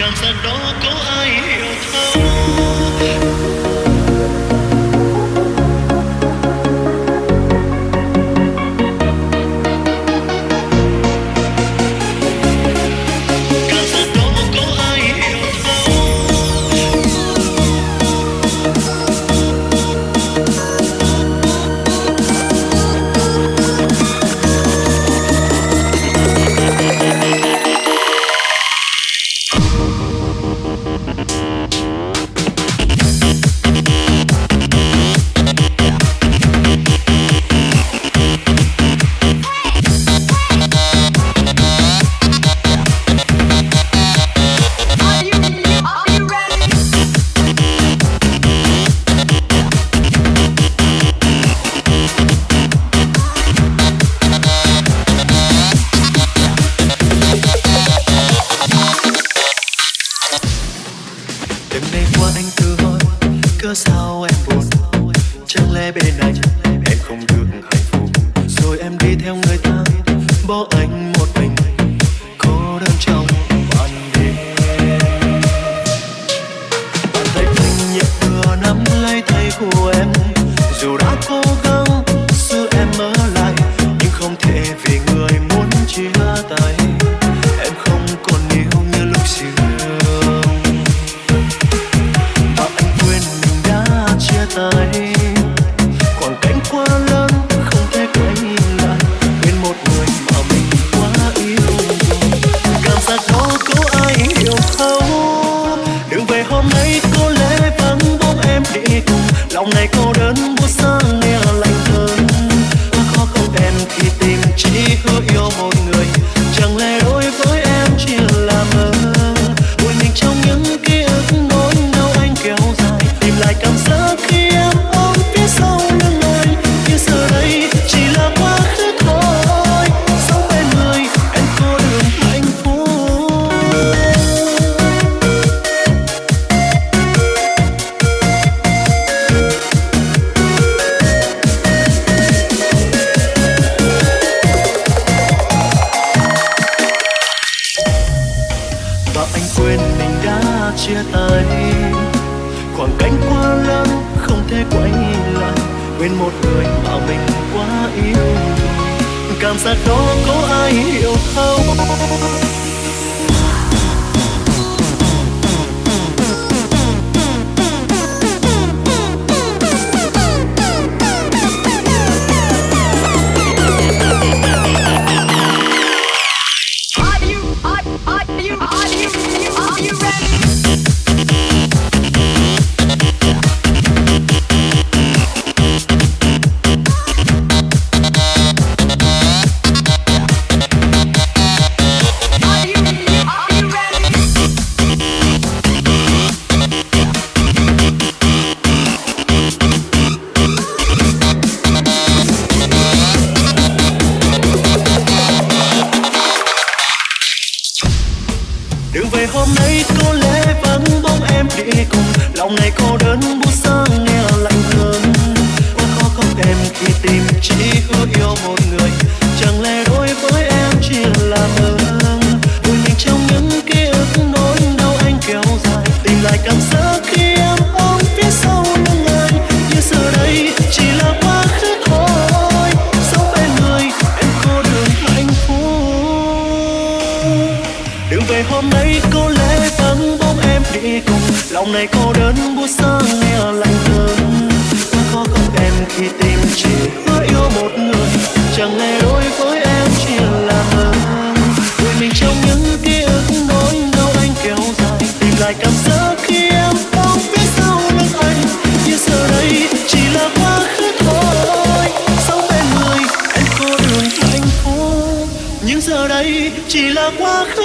cảm giác đó có ai hiểu thấu Bên anh Em không được hạnh phúc, Rồi em đi theo người ta, Bỏ anh một mình. Cô đơn trong ban đêm Bàn tay anh nhẹ vừa nắm lấy tay của em, Dù đã cố gắng quên mình đã chia tay. Khoảng cách quá lớn không thể quay lại, quên một người mà mình quá yêu. Cảm giác đó có ai hiểu không? Đường về hôm nay có lẽ vắng bóng em đi cùng. Lòng này cô đơn buốt sáng nghe lạnh hơn. Quá khó không em khi tìm chỉ hứa yêu một ngày hôm nay có lẽ vắng bóng em đi cùng. Lòng này cô đơn buốt xa nghe lạnh thương. quá khó không em khi tìm chỉ hứa yêu một người. Chẳng lẽ đối với em chỉ là mơ vui mình trong những ký ức nỗi đau anh kéo dài. Tìm lại cảm giác khi em không phía sau lưng anh. Như giờ đây chỉ là quá khứ thôi. Sống bên người em có đường hạnh phúc. Nhưng giờ đây chỉ là quá khứ